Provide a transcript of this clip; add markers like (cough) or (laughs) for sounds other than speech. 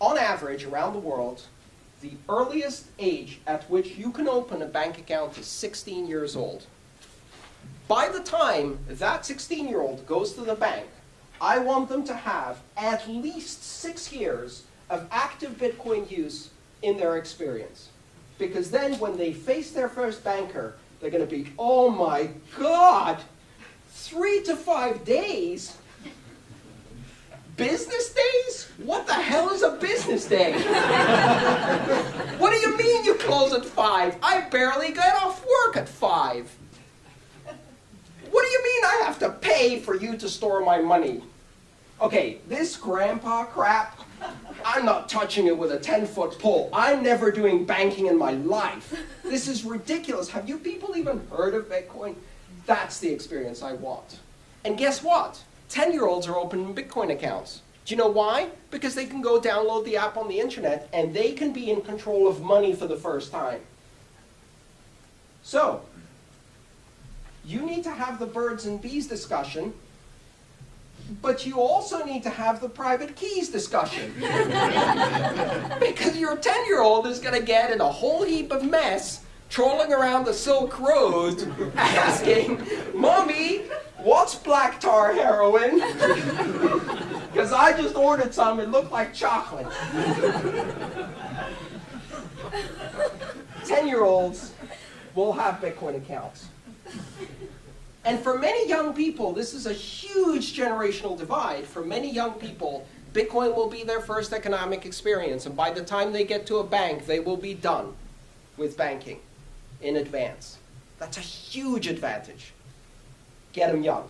on average, around the world, the earliest age at which you can open a bank account is 16 years old. By the time that 16-year-old goes to the bank, I want them to have at least six years of active Bitcoin use in their experience. Because then when they face their first banker, they're going to be, oh my God, three to five days? Business days? What the hell is a business day? (laughs) what do you mean you close at five? I barely get off work at five. What do you mean I have to pay for you to store my money? Okay, this grandpa crap, I'm not touching it with a 10-foot pole. I'm never doing banking in my life. This is ridiculous. Have you people even heard of Bitcoin? That's the experience I want. And guess what? 10-year-olds are opening Bitcoin accounts. Do you know why? Because they can go download the app on the internet and they can be in control of money for the first time. So, you need to have the birds and bees discussion, but you also need to have the private keys discussion. (laughs) because your 10-year-old is going to get in a whole heap of mess trolling around the Silk Road (laughs) asking, Mommy, what's black tar heroin? (laughs) I just ordered some, it looked like chocolate. 10-year-olds will have Bitcoin accounts. And for many young people, this is a huge generational divide. For many young people, Bitcoin will be their first economic experience. And by the time they get to a bank, they will be done with banking in advance. That's a huge advantage. Get them young.